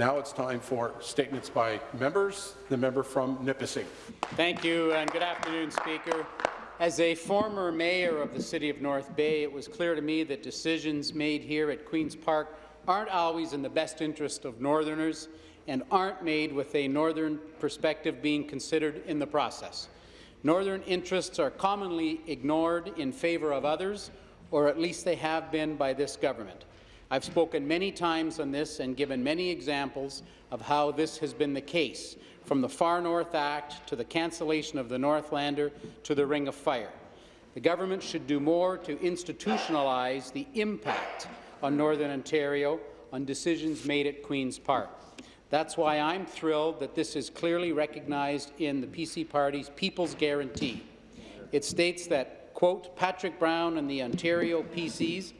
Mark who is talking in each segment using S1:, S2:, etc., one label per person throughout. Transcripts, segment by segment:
S1: Now it's time for statements by members. The member from Nipissing.
S2: Thank you, and good afternoon, Speaker. As a former mayor of the City of North Bay, it was clear to me that decisions made here at Queen's Park aren't always in the best interest of Northerners and aren't made with a Northern perspective being considered in the process. Northern interests are commonly ignored in favour of others, or at least they have been by this government. I've spoken many times on this and given many examples of how this has been the case, from the Far North Act to the cancellation of the Northlander to the Ring of Fire. The government should do more to institutionalize the impact on Northern Ontario on decisions made at Queen's Park. That's why I'm thrilled that this is clearly recognized in the PC Party's People's Guarantee. It states that, quote, Patrick Brown and the Ontario PCs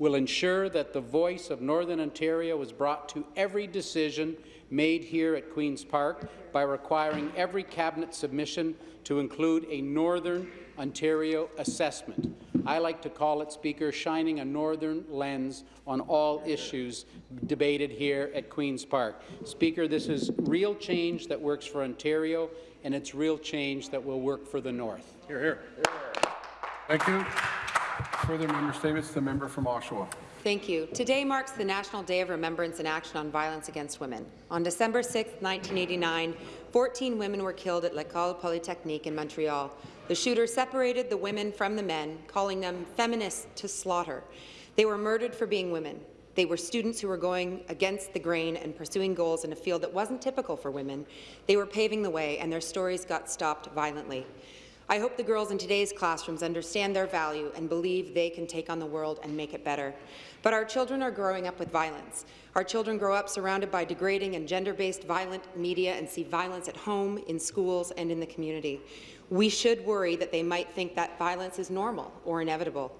S2: will ensure that the voice of Northern Ontario is brought to every decision made here at Queen's Park by requiring every cabinet submission to include a Northern Ontario assessment. I like to call it, Speaker, shining a northern lens on all issues debated here at Queen's Park. Speaker, this is real change that works for Ontario, and it's real change that will work for the North.
S1: Hear, hear. Thank you. Further member statements. The member from Oshawa.
S3: Thank you. Today marks the National Day of Remembrance and Action on Violence Against Women. On December 6, 1989, 14 women were killed at L'École Polytechnique in Montreal. The shooter separated the women from the men, calling them feminists to slaughter. They were murdered for being women. They were students who were going against the grain and pursuing goals in a field that wasn't typical for women. They were paving the way, and their stories got stopped violently. I hope the girls in today's classrooms understand their value and believe they can take on the world and make it better. But our children are growing up with violence. Our children grow up surrounded by degrading and gender-based violent media and see violence at home, in schools, and in the community. We should worry that they might think that violence is normal or inevitable.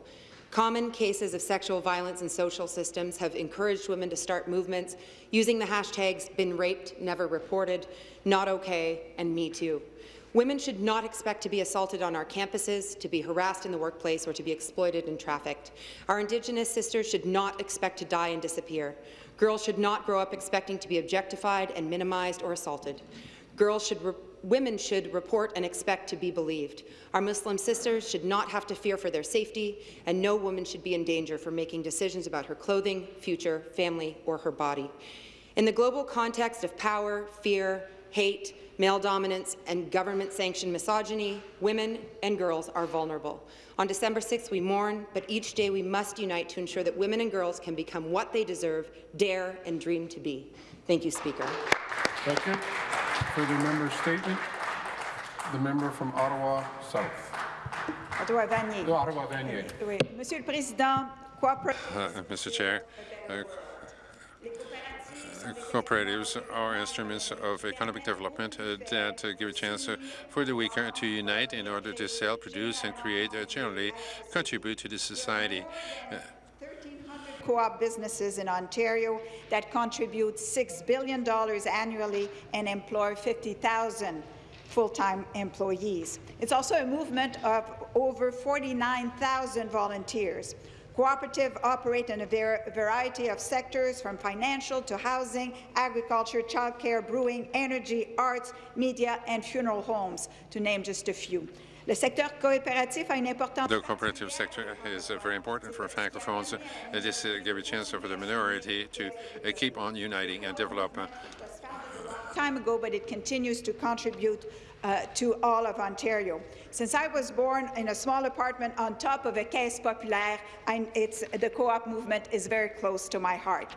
S3: Common cases of sexual violence in social systems have encouraged women to start movements using the hashtags been raped, never reported, not okay, and me too. Women should not expect to be assaulted on our campuses, to be harassed in the workplace, or to be exploited and trafficked. Our Indigenous sisters should not expect to die and disappear. Girls should not grow up expecting to be objectified and minimized or assaulted. Girls should women should report and expect to be believed. Our Muslim sisters should not have to fear for their safety, and no woman should be in danger for making decisions about her clothing, future, family, or her body. In the global context of power, fear, hate, male dominance, and government-sanctioned misogyny, women and girls are vulnerable. On December 6th, we mourn, but each day we must unite to ensure that women and girls can become what they deserve, dare, and dream to be. Thank you, Speaker.
S1: Thank you. Further member statement. The member from Ottawa South.
S4: Ottawa-Vanier.
S1: No, Ottawa Vanier.
S4: Oui. Monsieur le Président, coopérative.
S5: Uh, Mr. Chair, uh, cooperatives are instruments of economic development uh, that give a chance uh, for the weaker to unite in order to sell, produce, and create, uh, generally contribute to the society. Uh,
S4: co-op businesses in Ontario that contribute $6 billion annually and employ 50,000 full-time employees. It's also a movement of over 49,000 volunteers. Cooperatives operate in a variety of sectors, from financial to housing, agriculture, childcare, brewing, energy, arts, media, and funeral homes, to name just a few. Le secteur coopératif a une importance.
S5: The cooperative sector is uh, very important for francophones. Uh, this uh, gives a chance for the minority to uh, keep on uniting and develop.
S4: Time ago, but it continues to contribute uh, to all of Ontario. Since I was born in a small apartment on top of a caisse populaire, it's, the co-op movement is very close to my heart.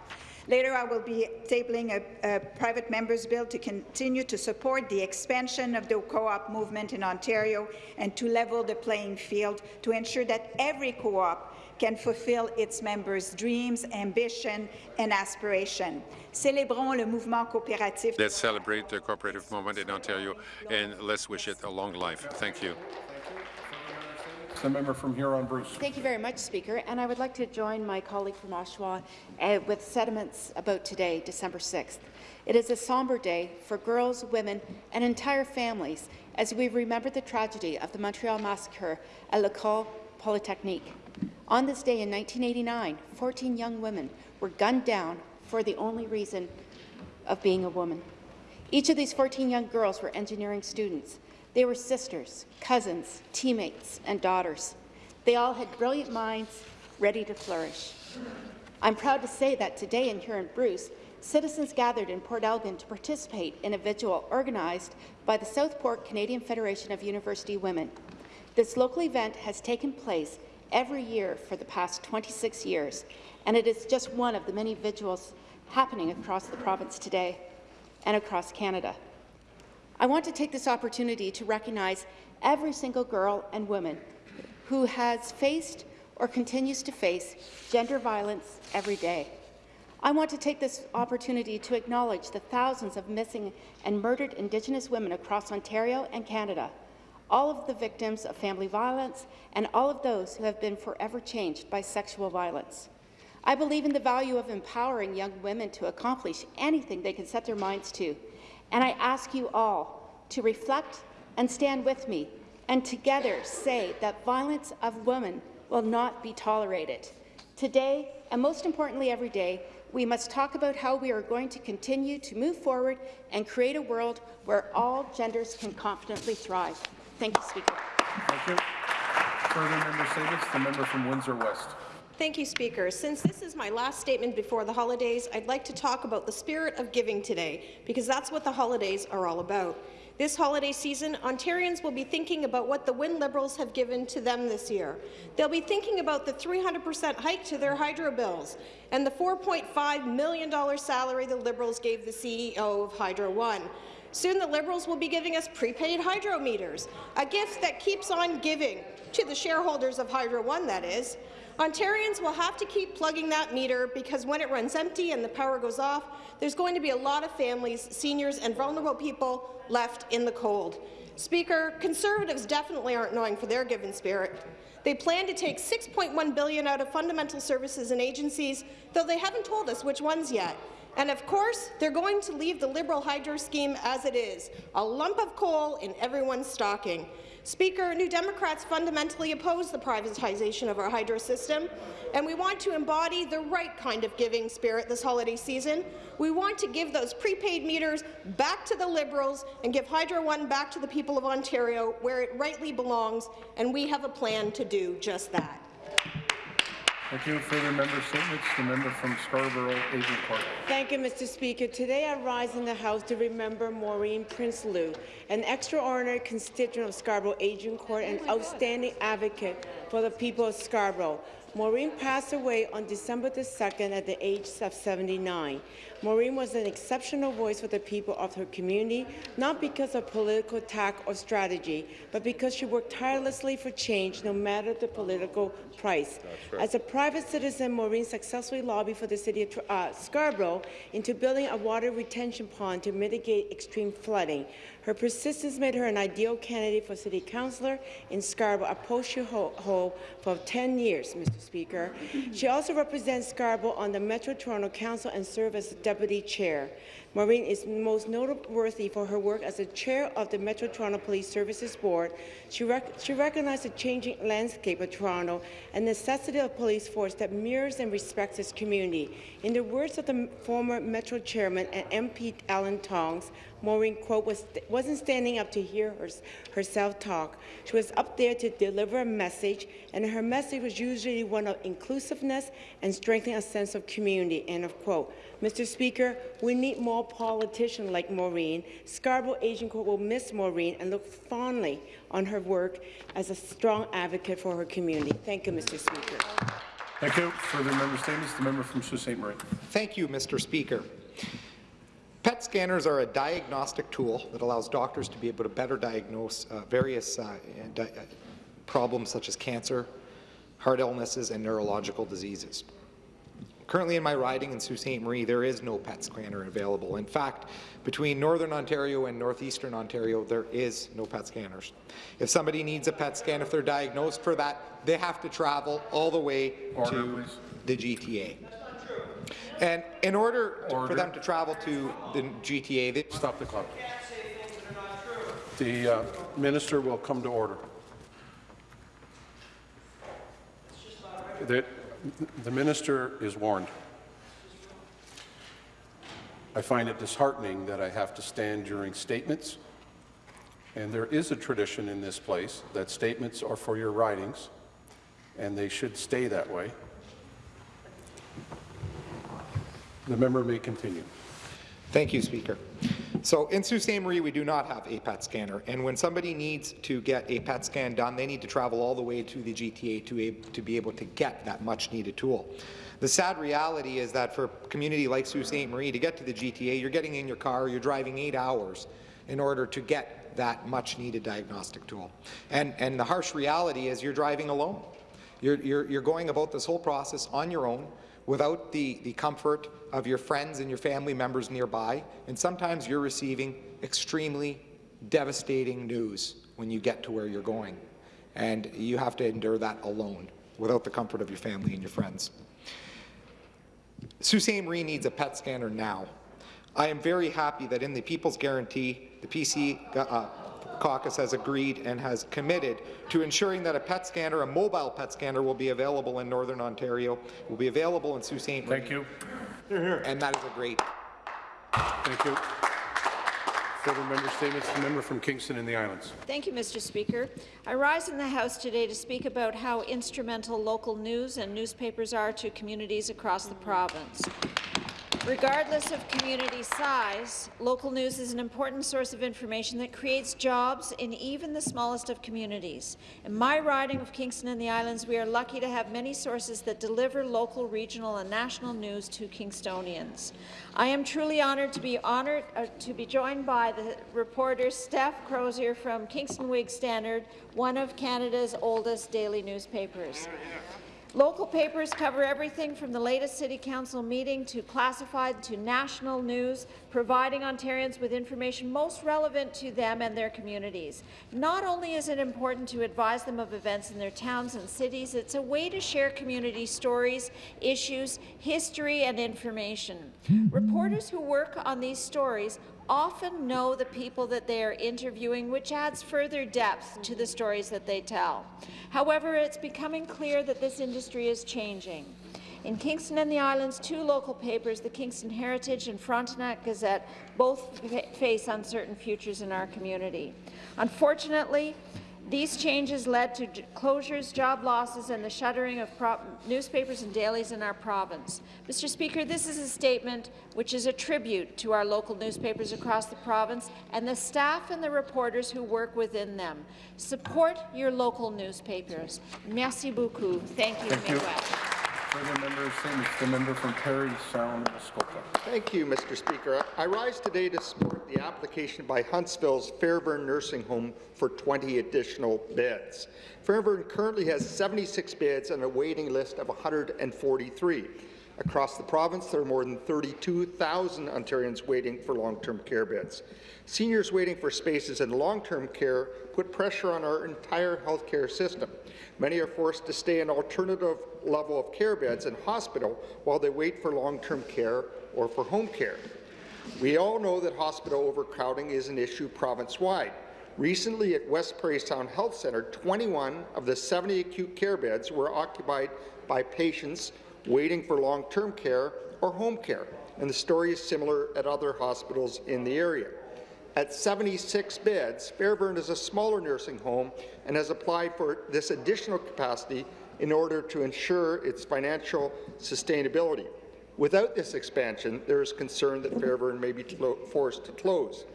S4: Later, I will be tabling a, a, private member's bill to continue to support the expansion of the co-op movement in Ontario and to level the playing field to ensure that every co-op can fulfill its members' dreams, ambition, and aspiration. Célébrons le mouvement coopératif.
S5: Let's celebrate the cooperative movement in Ontario, and let's wish it a long life. Thank you.
S1: The member from Huron, Bruce.
S6: Thank you very much, Speaker. And I would like to join my colleague from Oshawa uh, with sentiments about today, December 6th. It is a somber day for girls, women, and entire families as we remember the tragedy of the Montreal massacre at L'École Polytechnique. On this day in 1989, 14 young women were gunned down for the only reason of being a woman. Each of these 14 young girls were engineering students. They were sisters, cousins, teammates, and daughters. They all had brilliant minds ready to flourish. I'm proud to say that today in Huron-Bruce, citizens gathered in Port Elgin to participate in a vigil organized by the Southport Canadian Federation of University Women. This local event has taken place every year for the past 26 years, and it is just one of the many vigils happening across the province today and across Canada. I want to take this opportunity to recognize every single girl and woman who has faced or continues to face gender violence every day. I want to take this opportunity to acknowledge the thousands of missing and murdered Indigenous women across Ontario and Canada, all of the victims of family violence, and all of those who have been forever changed by sexual violence. I believe in the value of empowering young women to accomplish anything they can set their minds to, and I ask you all to reflect and stand with me and together say that violence of women will not be tolerated. Today, and most importantly every day, we must talk about how we are going to continue to move forward and create a world where all genders can confidently thrive. Thank you, Speaker.
S1: Thank you. Further member statements, the member from Windsor West.
S7: Thank you, Speaker. Since this is my last statement before the holidays, I'd like to talk about the spirit of giving today, because that's what the holidays are all about. This holiday season, Ontarians will be thinking about what the Wynne Liberals have given to them this year. They'll be thinking about the 300% hike to their hydro bills and the $4.5 million salary the Liberals gave the CEO of Hydro One. Soon the Liberals will be giving us prepaid hydro meters, a gift that keeps on giving, to the shareholders of Hydro One, that is. Ontarians will have to keep plugging that meter because when it runs empty and the power goes off, there's going to be a lot of families, seniors and vulnerable people left in the cold. Speaker, Conservatives definitely aren't knowing for their given spirit. They plan to take 6.1 billion out of fundamental services and agencies, though they haven't told us which ones yet. And of course, they're going to leave the Liberal hydro scheme as it is, a lump of coal in everyone's stocking. Speaker, New Democrats fundamentally oppose the privatization of our hydro system, and we want to embody the right kind of giving spirit this holiday season. We want to give those prepaid meters back to the Liberals and give Hydro One back to the people of Ontario where it rightly belongs, and we have a plan to do just that.
S1: Thank you. Further member statements, the member from Scarborough Agincourt.
S8: Thank you, Mr. Speaker. Today I rise in the House to remember Maureen Prinsloo, an extraordinary constituent of Scarborough Agincourt and outstanding advocate for the people of Scarborough. Maureen passed away on December the 2nd at the age of 79. Maureen was an exceptional voice for the people of her community, not because of political tack or strategy, but because she worked tirelessly for change no matter the political price. As a private citizen, Maureen successfully lobbied for the city of uh, Scarborough into building a water retention pond to mitigate extreme flooding. Her persistence made her an ideal candidate for city councillor in Scarborough, a post she hold for 10 years, Mr. Speaker. She also represents Scarborough on the Metro Toronto Council and serves as deputy chair. Maureen is most noteworthy for her work as the chair of the Metro Toronto Police Services Board. She, rec she recognized the changing landscape of Toronto and the necessity of a police force that mirrors and respects its community. In the words of the former Metro chairman and MP Alan Tonks, Maureen, quote, was, wasn't standing up to hear her, herself talk. She was up there to deliver a message, and her message was usually one of inclusiveness and strengthening a sense of community, end of quote. Mr. Speaker, we need more politicians like Maureen. Scarborough Agincourt will miss Maureen and look fondly on her work as a strong advocate for her community. Thank you, Mr. Speaker.
S1: Thank you. Further member statements, the member from Sault Ste. Marie.
S9: Thank you, Mr. Speaker. PET scanners are a diagnostic tool that allows doctors to be able to better diagnose uh, various uh, di uh, problems such as cancer, heart illnesses, and neurological diseases. Currently in my riding in Sault Ste. Marie, there is no PET scanner available. In fact, between Northern Ontario and Northeastern Ontario, there is no PET scanners. If somebody needs a PET scan, if they're diagnosed for that, they have to travel all the way Order, to please. the GTA. And in order, order, for them to travel to the GTA, they
S1: stop the clock. The uh, minister will come to order. The minister is warned. I find it disheartening that I have to stand during statements, and there is a tradition in this place that statements are for your writings, and they should stay that way. The member may continue.
S9: Thank you, Speaker. So in Sault Ste. Marie, we do not have a PET scanner, and when somebody needs to get a PET scan done, they need to travel all the way to the GTA to, a, to be able to get that much-needed tool. The sad reality is that for a community like Sault Ste. Marie, to get to the GTA, you're getting in your car, you're driving eight hours in order to get that much-needed diagnostic tool. And, and the harsh reality is you're driving alone. You're, you're, you're going about this whole process on your own without the, the comfort of your friends and your family members nearby, and sometimes you're receiving extremely devastating news when you get to where you're going. And you have to endure that alone, without the comfort of your family and your friends. Sault. Marie needs a PET scanner now. I am very happy that in the People's Guarantee, the PC uh, caucus has agreed and has committed to ensuring that a PET scanner, a mobile PET scanner, will be available in Northern Ontario, will be available in Sault Ste. Marie.
S1: Thank you.
S9: And that is a great.
S1: Thank you. Further member statements, the member from Kingston and the Islands.
S10: Thank you, Mr. Speaker. I rise in the House today to speak about how instrumental local news and newspapers are to communities across the province. Regardless of community size, local news is an important source of information that creates jobs in even the smallest of communities. In my riding of Kingston and the Islands, we are lucky to have many sources that deliver local, regional and national news to Kingstonians. I am truly honoured to be honoured uh, to be joined by the reporter Steph Crosier from Kingston Whig Standard, one of Canada's oldest daily newspapers. Local papers cover everything from the latest City Council meeting to classified to national news, providing Ontarians with information most relevant to them and their communities. Not only is it important to advise them of events in their towns and cities, it's a way to share community stories, issues, history and information. Hmm. Reporters who work on these stories often know the people that they are interviewing, which adds further depth to the stories that they tell. However, it's becoming clear that this industry is changing. In Kingston and the Islands, two local papers, the Kingston Heritage and Frontenac Gazette, both face uncertain futures in our community. Unfortunately, these changes led to closures, job losses, and the shuttering of newspapers and dailies in our province. Mr. Speaker, this is a statement which is a tribute to our local newspapers across the province and the staff and the reporters who work within them. Support your local newspapers. Merci beaucoup. Thank you,
S1: Thank you. Further member the member from Parry, Sound, Muskoka.
S11: Thank you, Mr. Speaker. I rise today to support the application by Huntsville's Fairvern Nursing Home for 20 additional beds. Fairvern currently has 76 beds and a waiting list of 143. Across the province, there are more than 32,000 Ontarians waiting for long-term care beds. Seniors waiting for spaces in long-term care put pressure on our entire healthcare system. Many are forced to stay in alternative level of care beds in hospital while they wait for long-term care or for home care. We all know that hospital overcrowding is an issue province-wide. Recently at West Parry Sound Health Centre, 21 of the 70 acute care beds were occupied by patients waiting for long-term care or home care, and the story is similar at other hospitals in the area. At 76 beds, Fairvern is a smaller nursing home and has applied for this additional capacity in order to ensure its financial sustainability. Without this expansion, there is concern that Fairvern may be forced to close.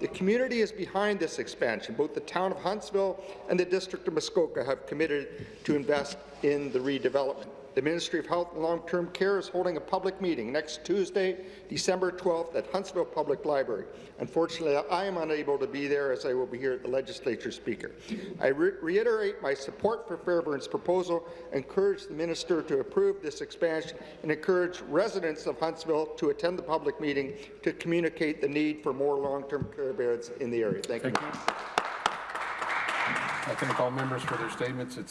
S11: The community is behind this expansion. Both the town of Huntsville and the District of Muskoka have committed to invest in the redevelopment. The Ministry of Health and Long-Term Care is holding a public meeting next Tuesday, December 12th at Huntsville Public Library. Unfortunately, I am unable to be there as I will be here at the Legislature Speaker. I re reiterate my support for Fairvern's proposal, encourage the Minister to approve this expansion, and encourage residents of Huntsville to attend the public meeting to communicate the need for more long-term care beds in the area. Thank,
S1: Thank
S11: you.
S1: you. I thank all members for their statements. It's